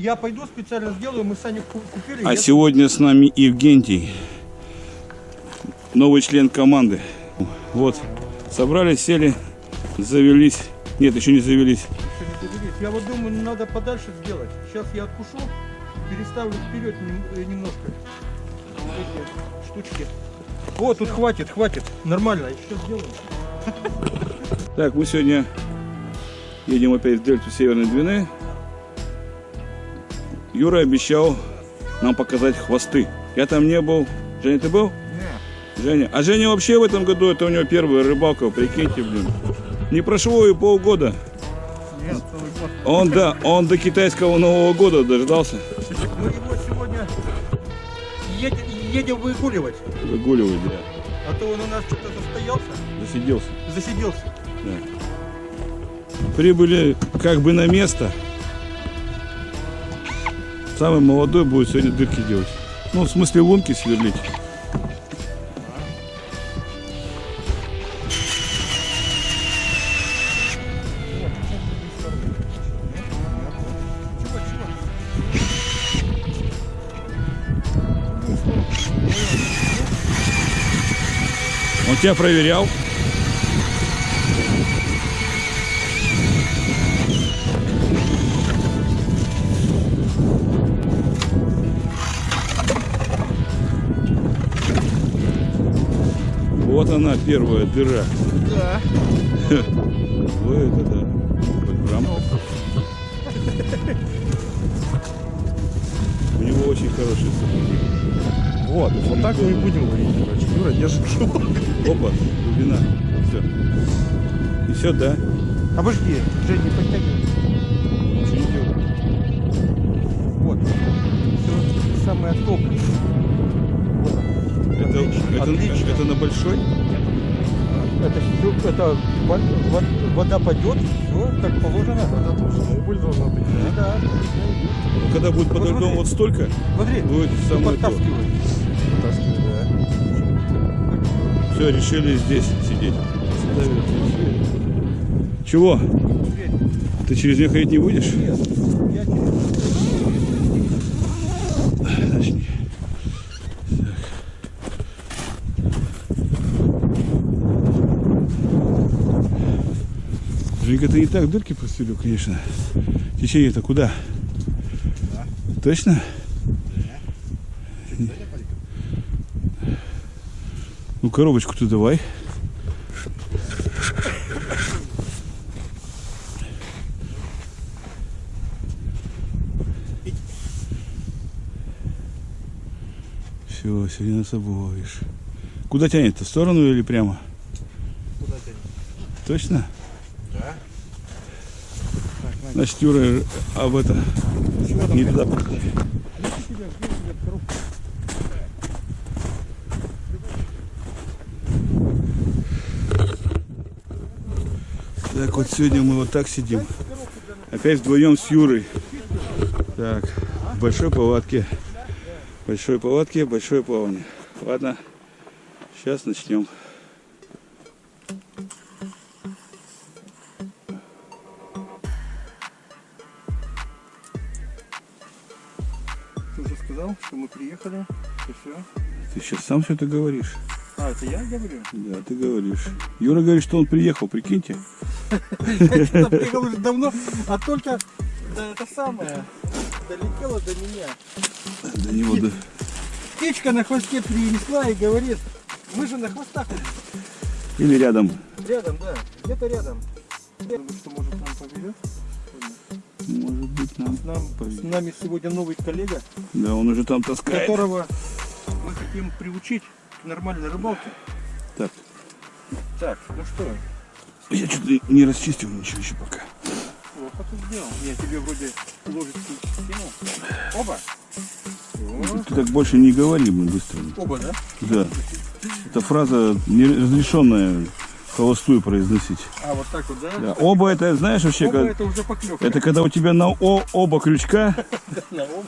Я пойду специально сделаю, мы ку- купили. А я- сегодня с нами Евгентий, новый член команды. Вот, собрались, сели, завелись. Нет, еще не завелись. Еще не доделись. Я вот думаю, надо подальше сделать. Сейчас я откушу, переставлю вперед э, немножко. Эти штучки. О, тут хватит, хватит. Нормально, еще сделаем. Так, мы сегодня едем опять в дельту Северной Двины. Юра обещал нам показать хвосты. Я там не был. Женя, ты был? Женя. А Женя вообще в этом году, это у него первая рыбалка, прикиньте, блин. Не прошло и полгода. Нет, год. Он, да, он до китайского Нового года дождался. Мы его сегодня едем, едем выгуливать. Выгуливать, да. А то он у нас что-то застоялся, Засиделся. засиделся. Прибыли как бы на место. Самый молодой будет сегодня дырки делать. Ну, в смысле лунки сверлить. Он тебя проверял? Она, первая дыра. Да. Вот это да. В рамках. У него очень хороший сапоги. Вот, вот так мы и будем ловить, короче. Юра, держи шелк. Опа, глубина. Все. И все, да? Обожди, Жень, не подтягивай. Ничего не делай. Вот. Все самое топ. Это, Отлично, это, отлично. это на большой? Это, всё- это во- во- вода пойдет, все как положено. Это точно, убыль должна быть. Да, да. Ну, Когда будет под Вот льдом вот столько, Смотри, будет самое то. да. Все, решили здесь сидеть. Чего? Ты через нее ходить не будешь? нет, Женька, ты не так дырки прострелил, конечно. Течение-то куда? Точно? Ну, коробочку-то давай. Все, сегодня нас обуешь. Куда тянет-то? В сторону или прямо? Куда тянет? Точно? Значит, Юра об это не туда. Так, вот сегодня мы вот так сидим. Опять вдвоем с Юрой. Так, в большой палатке. Большой палатке, большое плавание. Ладно, сейчас начнем. Сам все это говоришь. А, это я говорю? Да, ты говоришь. Юра говорит, что он приехал, прикиньте. Я приехал уже давно, а только да, это самое долетело до меня. До него да. Птичка на хвосте принесла и говорит, мы же на хвостах Или рядом. рядом, да, где-то рядом. Что может нам повезет. Может быть, нам. Нам, с повезет. нами сегодня новый коллега, Да, он уже там таскает. которого мы хотим приучить к нормальной рыбалке. Так, Так, ну что, я что-то не расчистил ничего еще пока. плохо ты сделал. Я тебе вроде ложечку скинул. Оба. О, Ты так больше не говори, блин, быстро. Оба, да? Да. Эта фраза неразрешенная холостую произносить. А, вот так вот, да? Да. Оба это, знаешь, вообще, Оба как- это уже поклевка. это когда у тебя на о, оба крючка,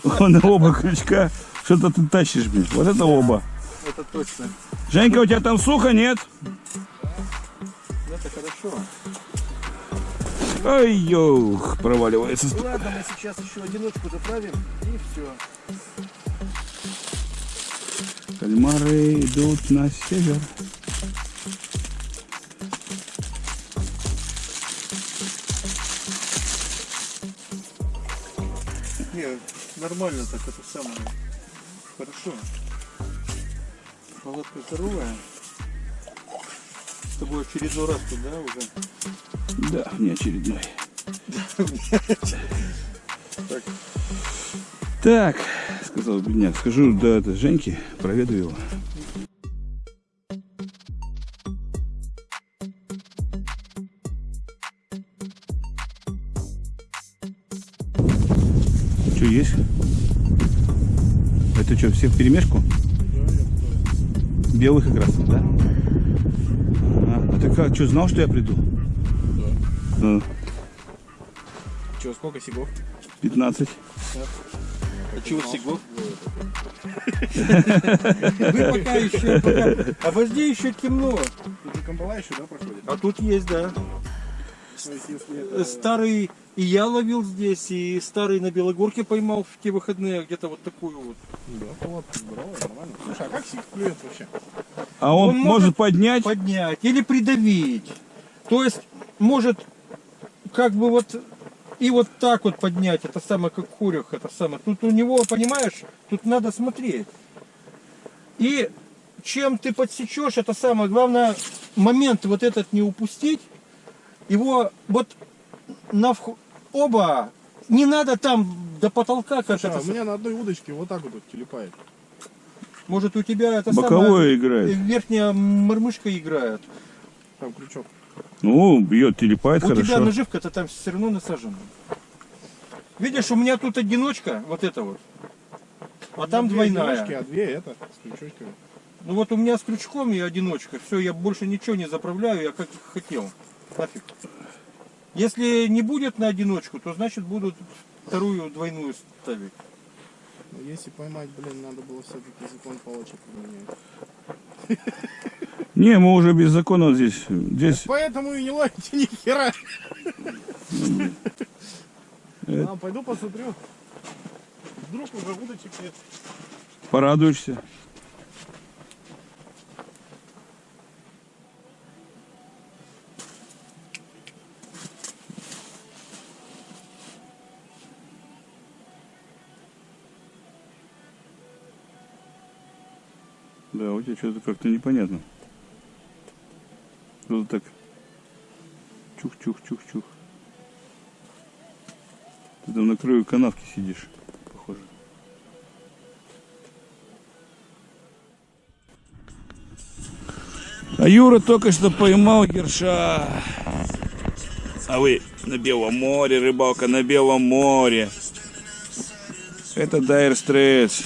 на оба крючка что-то ты тащишь, блин. Вот это оба. Это точно. Женька, у тебя там сухо, нет? Это хорошо. Ой, ёх, проваливается. Ладно, мы сейчас еще одиночку заправим и все. Кальмары идут на север. Не, нормально так это самое. Хорошо. Палатка здоровая. С тобой очередной раз тут, да, уже? Да, не очередной. Так. Так, сказал бедняк, схожу до это, Женьки, проведу его. Что есть? Это что, всех в перемешку? Белых и красных, да? А, а ты как, что, знал, что я приду? Да. Че, сколько сигов? 15. А чего Сигов? Вы пока еще, пока... А везде еще темно. Тут же камбала еще, да, проходит? А тут есть, да. Это... Старый и я ловил здесь, и старый на Белогорке поймал в те выходные где-то вот такую вот. Да, палатка здоровая, нормально. Слушай, а как сиг клюет вообще? А он, Он может, может поднять? Поднять или придавить. То есть может как бы вот и вот так вот поднять, это самое как курях, это самое. Тут у него, понимаешь, тут надо смотреть. И чем ты подсечешь, это самое главное, момент вот этот не упустить. Его вот на оба, не надо там до потолка, как Слушай, а у меня на одной удочке вот так вот вот телепает. может у тебя это Боковое самое, играет. верхняя мормышка играет. Там крючок. Ну, бьет, телепает У тебя хорошо. наживка-то там все равно насажена. Видишь, у меня тут одиночка, вот это вот. А там Две двойная. одиночки, а две это, с крючочками. Ну вот у меня с крючком и одиночка. Все, я больше ничего не заправляю, я как хотел. Нафиг. Если не будет на одиночку, то значит будут вторую двойную ставить. Но если поймать, блин, надо было все-таки закон палочек поменять. Не, мы уже без закона здесь. Здесь Поэтому и не ловите ни хера. А, пойду посмотрю. Вдруг уже удочек нет. порадуешься. Тебя что-то как-то непонятно. Что-то так чух-чух-чух-чух. Ты там на краю канавки сидишь, похоже. А Юра только что поймал ерша. А вы на Белом море, рыбалка на Белом море. Это Дайр Стретч.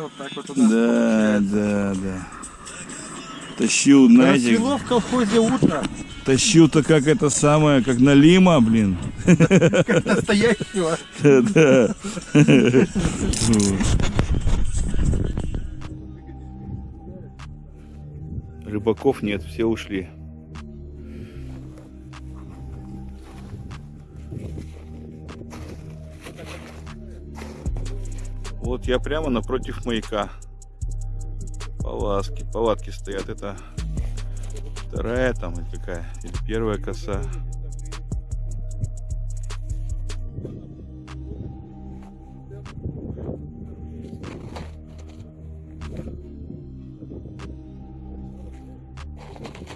Да, вот так вот у нас Да, да, да. Тащил, знаете, Расцвело в колхозе утро, тащил-то как это самое, как налима, блин. как настоящего. Да. Рыбаков нет, все ушли. Вот я прямо напротив маяка. Палатки, палатки стоят. Это вторая там или какая? Или первая коса.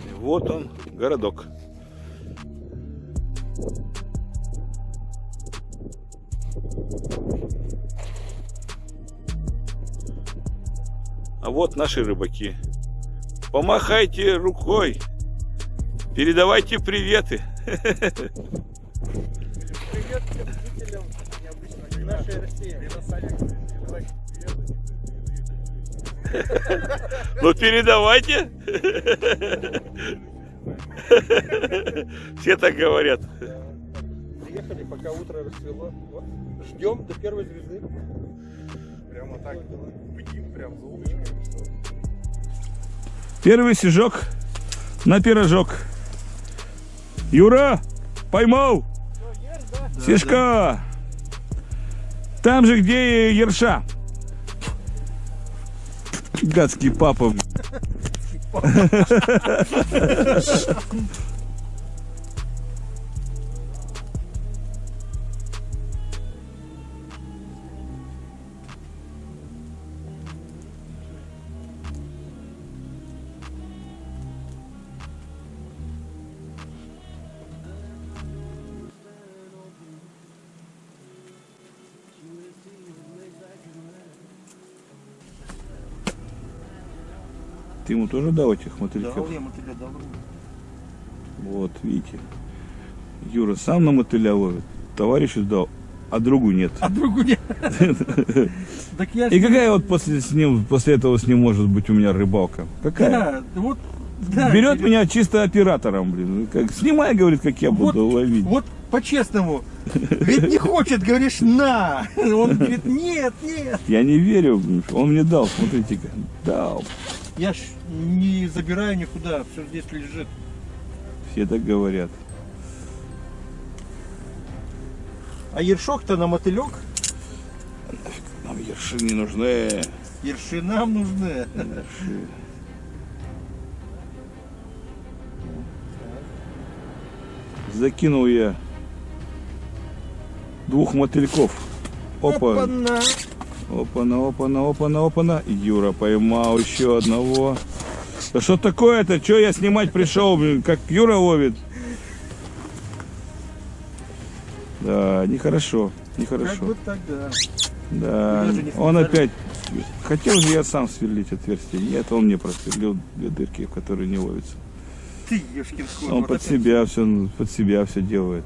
И вот он, городок. А вот наши рыбаки. Помахайте рукой. Передавайте приветы. Привет всем зрителям необычной нашей России. Ну передавайте. Все так говорят. Приехали, пока утро расцвело. Вот. Ждем до первой звезды. Прямо так бдим, прям за удочкой. Первый снежок на пирожок. Юра, поймал. Сишка. Там же, где и Ерша. Гадский папа. Ты ему тоже дал этих мотыльков? Дал я мотыля, дал. Вот, видите. Юра сам на мотыля ловит, товарищу дал, а другу нет. А другу нет. И какая вот после, с ним, после этого с ним может быть у меня рыбалка? Какая? Да, вот, да. Берет меня чисто оператором, блин. Как, снимай, говорит, как я Вот, буду ловить. вот по-честному. Ведь не хочет, говоришь, на. Он говорит, нет, нет. Я не верю, он мне дал, смотрите-ка. Дал. Я ж не забираю никуда, все здесь лежит. Все так говорят. А ершок-то на мотылек, Нам ерши не нужны. ерши нам нужны. Ерши. Закинул я двух мотыльков. Опа. Опа-на. Опа-на, опа-на, опа-на, опа-на. Юра поймал еще одного. Да что такое-то? Че я снимать пришел, блин, как Юра ловит? Да, нехорошо, Как нехорошо. бы так, да. Он опять... Хотел же я сам сверлить отверстие. Нет, он мне просверлил две дырки, в которые не ловится. Ты, ешкин. Он под себя все, под себя все делает.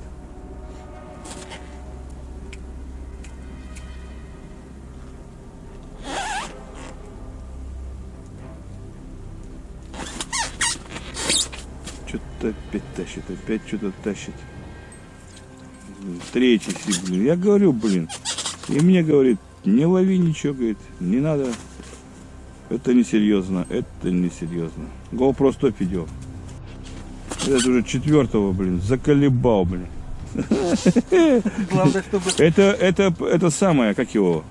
Что-то тащит. Третий сиг, блин. Я говорю, блин. И мне говорит, не лови ничего, говорит, не надо. Это несерьезно, это несерьезно. GoPro стоп идет. Этот уже четвертого, блин, заколебал, блин. Главное, чтобы... Это, это, это самое, как его?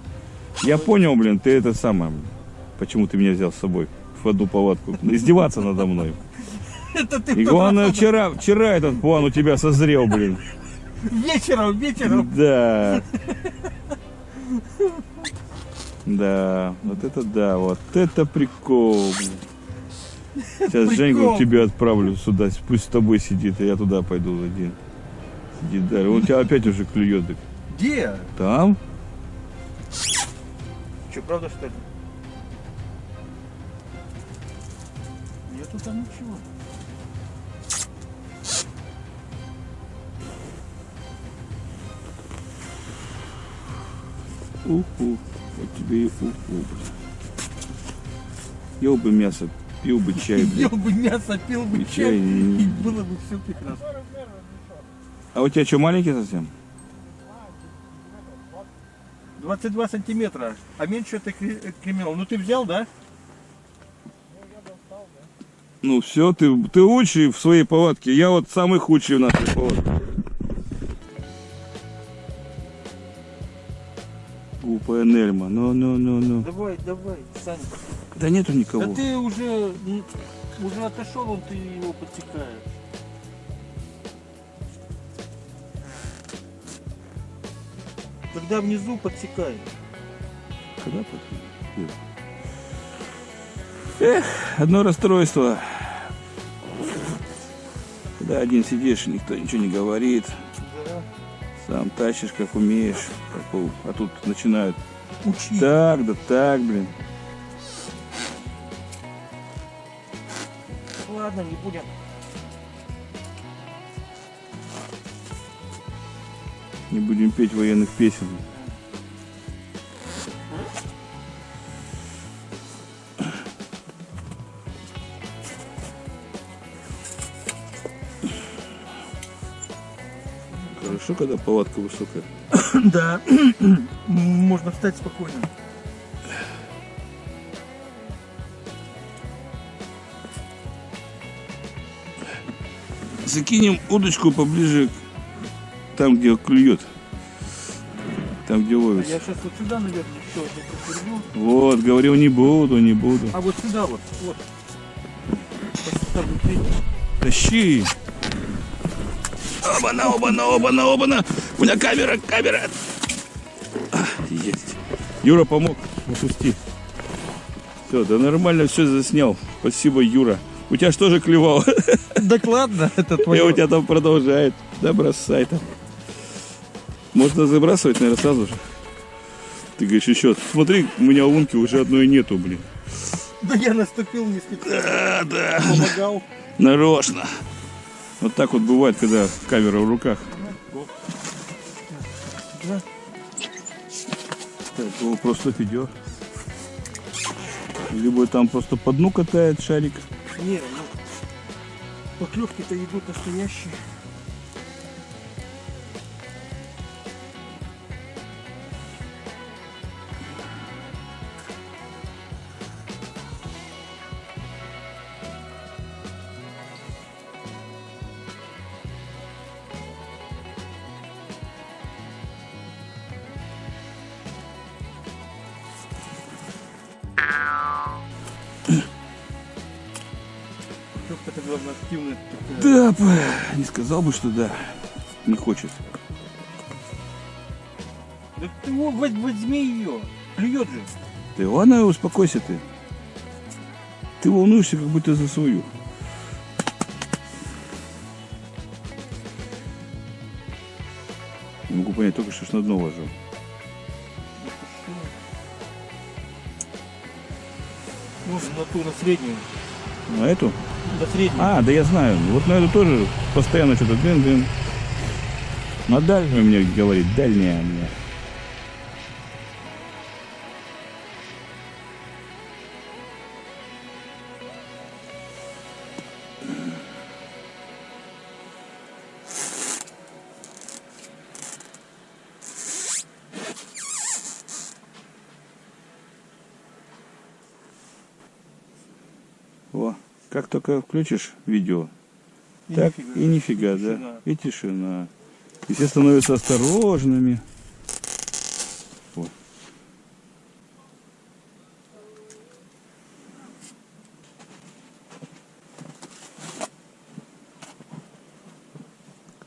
Я понял, блин, ты это самое. Почему ты меня взял с собой в одну палатку? Издеваться надо мной. Это ты И главное, вчера, вчера этот план у тебя созрел, блин. Вечером, вечером. Да. Да, вот это да, вот это прикол. Сейчас Прикол. Женьку тебя отправлю сюда, пусть с тобой сидит, а я туда пойду один. Сидит дальше. Он тебя опять уже клюет. Где? Там? Че, правда, что ли? Нету там ничего. Уху. Вот тебе и уху, блин. Ел бы мясо, пил бы чай, Ел блин. бы мясо, пил бы И чай, чай, и- было бы все прекрасно. А у тебя что, маленький совсем? 22 сантиметра, а меньше это кри- кремел. Ну ты взял, да? Ну все, ты, ты лучший в своей палатке. Я вот самый худший в нашей палатке. Глупая Нельма. Ну, ну, ну, ну. Давай, давай, Саня. Да нету никого. Да ты уже, уже отошел, он ты его подсекаешь. Когда внизу подсекай. Когда подходит? Эх, одно расстройство. Когда один сидишь, никто ничего не говорит. Сам тащишь, как умеешь. у- А тут начинают Учи. так, да так, блин. Ладно, не будем. Не будем петь военных песен. Когда палатка высокая. Да. Можно встать спокойно. закинем удочку поближе к- там, где клюет. Там, где А ловится. я сейчас вот сюда, наверное, поверну. Вот, говорил, не буду, не буду. А вот сюда вот, вот. Тащи. Оба-на, оба-на, оба-на, оба-на. У меня камера, камера. А, есть. Юра помог, опусти. Все, да нормально все заснял. Спасибо, Юра. У тебя что же клевало? Так ладно, это И у твое. тебя там продолжает. Да бросай там. Можно забрасывать, наверное, сразу же. Ты говоришь, еще. Смотри, у меня лунки уже одной нету, блин. Да я наступил не специально. Да, да. Помогал. Нарочно. Вот так вот бывает, когда камера в руках. Так, его просто видео. Либо там просто по дну катает шарик. Не, ну, поклевки-то идут настоящие. Сказал бы, что да. Не хочет. Да ты его возьми ее. Клюет же. Ты ладно, успокойся ты. Ты волнуешься, как будто за свою. Не могу понять, только что ж на дно ложил. Ну, на ту, на среднюю. На эту? На среднюю. А, да я знаю. Вот на эту тоже постоянно что-то дын-дын. На дальнюю мне говорит, дальняя мне. Только включишь видео, И так нифига. и нифига, да. Тишина. И тишина. И все становятся осторожными. Вот.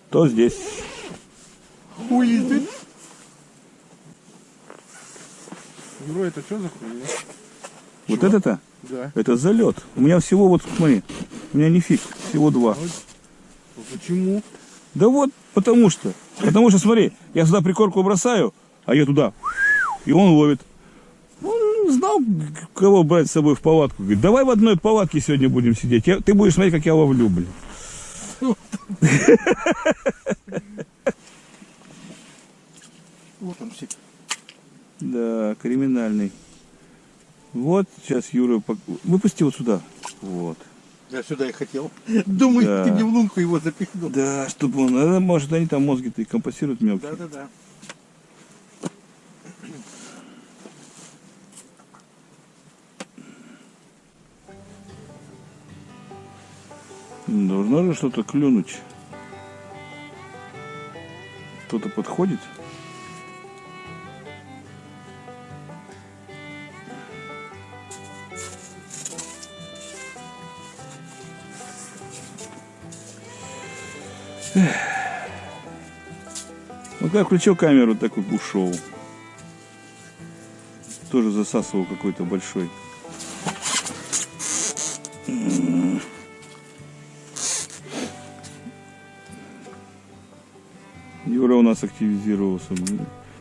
Кто здесь? Is it? Юра, это что за хуйня? Вот это-то? Да. Это залет. У меня всего вот, смотри, у меня не фиг, всего два. А Почему? Да вот, потому что. Потому что, смотри, я сюда прикорку бросаю, а я туда. И он ловит. Он знал, кого брать с собой в палатку. Говорит, давай в одной палатке сегодня будем сидеть. Я- ты будешь смотреть, как я ловлю, блин. Вот он сидит. Да, криминальный. Вот сейчас Юра... Выпусти вот сюда. Вот. Я сюда и хотел. Думаю, Да. тебе в лунку его запихнул. Да, чтобы он... а, Может, они там мозги-то и компостируют мелкие. Да-да-да. Должно же что-то клюнуть. Кто-то подходит. Ну как включил камеру, так и ушел. Тоже засасывал какой-то большой. Юра у нас активизировался.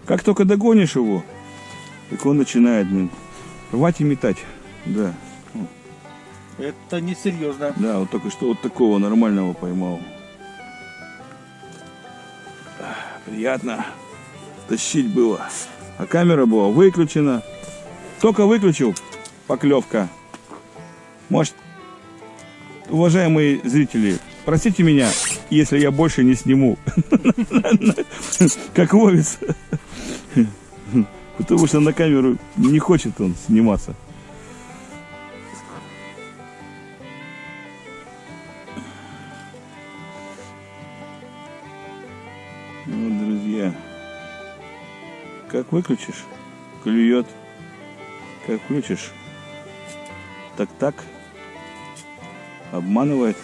Как только догонишь его, так он начинает, блин, рвать и метать. Да, Это несерьезно. да, вот только что вот такого нормального поймал. Приятно. Тащить было. А камера была выключена. Только выключил, поклевка. Может, уважаемые зрители, простите меня, если я больше не сниму. Как ловится. Потому что на камеру не хочет он сниматься. Как выключишь, клюет. Как включишь, так-так. Обманывает.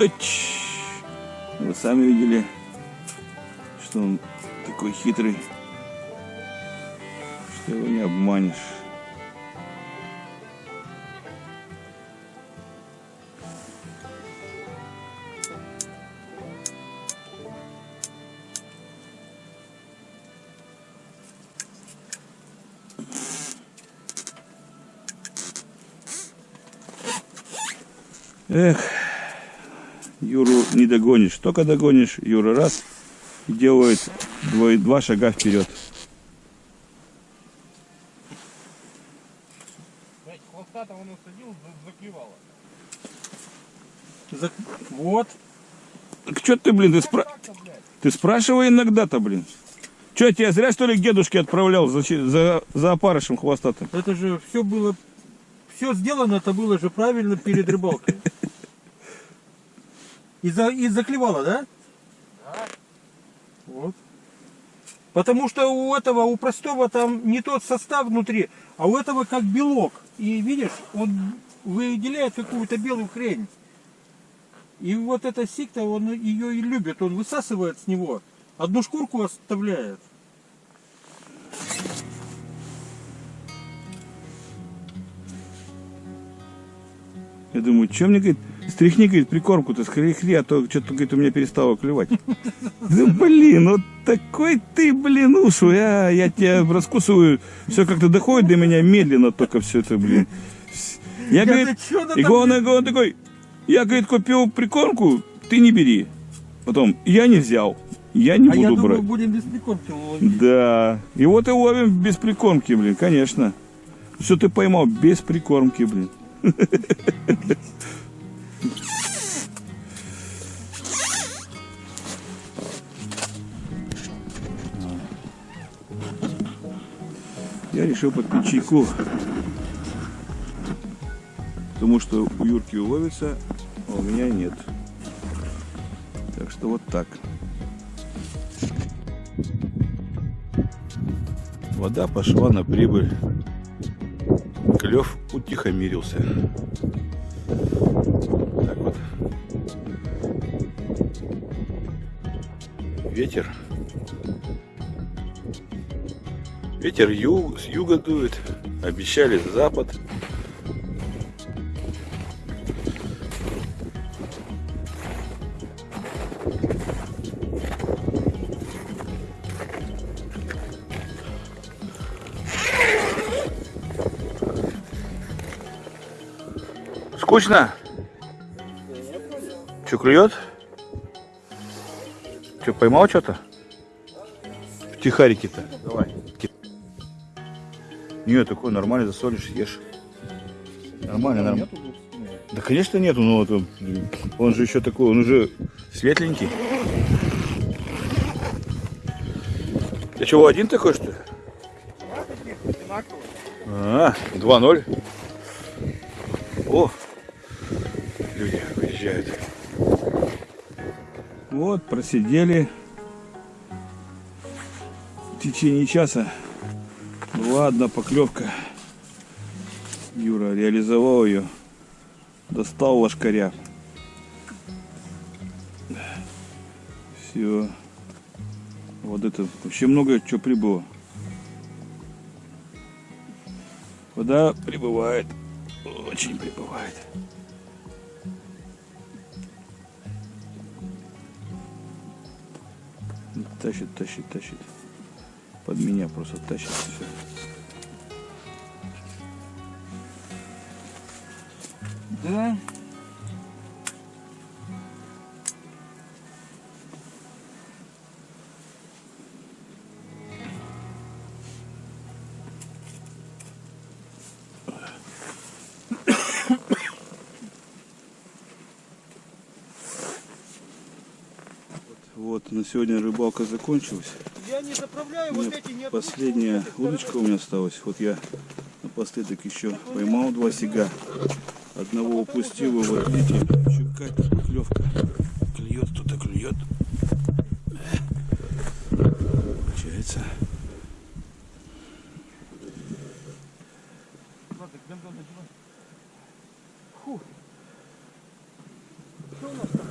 Вы сами видели, что он такой хитрый, что его не обманешь. Эх, не догонишь. Только догонишь, Юра раз и делает два, два шага вперед. Заклевало. Вот. Так что ты, блин, ты, спра... ты спрашивай иногда-то, блин. Че, я тебя зря, что ли, к дедушке отправлял за, за, за опарышем хвостатым? Это же все было, все сделано, это было же правильно перед рыбалкой. И, за, и заклевало, да? Да. Вот. Потому что у этого, у простого там не тот состав внутри, а у этого как белок. И видишь, он выделяет какую-то белую хрень. И вот эта сикта, он ее и любит, он высасывает с него. Одну шкурку оставляет. Я думаю, что мне, говорит, стряхни, говорит, прикормку-то, скорее а то что-то, говорит, у меня перестало клевать. Да блин, вот такой ты, блин, ушлый, а, я тебя раскусываю, все как-то доходит до меня медленно только все это, блин. Я, Я, говорит, и он, он такой, я, говорит, купил прикормку, ты не бери. Потом, я не взял, я не А я буду думаю, брать. будем без прикормки ловить. Да, и вот и ловим без прикормки, блин, конечно. Все ты поймал без прикормки, блин. Я решил попить чайку. Потому что у Юрки уловится, а у меня нет. Так что вот так. Вода пошла на прибыль. Клев утихомирился. Так вот. Ветер. Ветер юг, с юга дует. Обещали запад. Скучно? Че, клюет? Че, поймал что-то? В тихарике-то. Давай. Нет, такой нормально засолишь, ешь. Нормально, нормально. Да, конечно, нету, но вот он, он же еще такой, он уже светленький. Ты чего, один такой, что ли? А, 2-0. О, люди выезжают. Вот, просидели в течение часа. Была одна поклевка. Юра реализовал ее. Достал лошкаря. Все. Вот это вообще много чего прибыло. Вода прибывает. Очень прибывает. Тащит, тащит, тащит. Под меня просто тащит все. Да. Вот, на сегодня рыбалка закончилась. Я не заправляю, вот эти нет. Последняя удочка у меня осталась. Вот я напоследок еще поймал два сига. Одного упустил, вот видите, какая-то поклевка. Клюет, кто-то клюет. Получается. Фу. Что у нас там?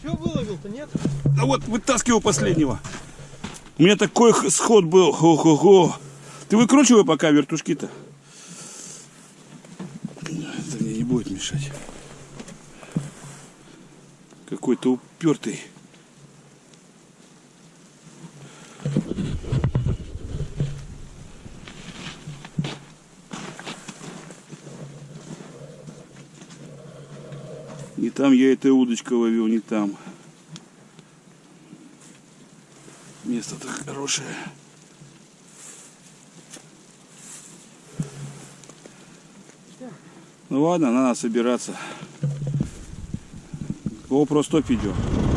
Все выловил-то, нет? А вот вытаскивал последнего. У меня такой сход был. Хо-хо-хо. Ты выкручивай пока вертушки-то. Какой-то упертый. Не там я этой удочкой ловил, не там. Место-то хорошее. Ну ладно, надо собираться. GoPro стоп идет.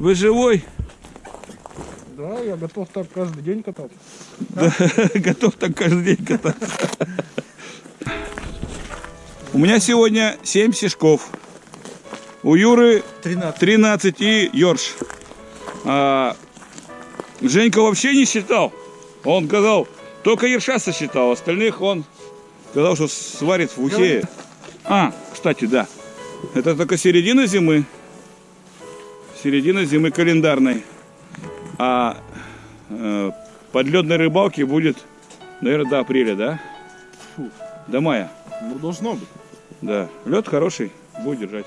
Вы живой? Да, я готов так каждый день кататься. Да, готов так каждый день кататься. У меня сегодня 7 сишков. У Юры 13. 13 и Йорш. А, Женька вообще не считал. Он сказал, только Ерша сосчитал, остальных он сказал, что сварит в ухе. А, кстати, да. Это только середина зимы. Середина зимы календарной. А э, подледной рыбалки будет, наверное, до апреля, да? Фу. До мая. Ну, должно быть. Да. Лед хороший, будет держать.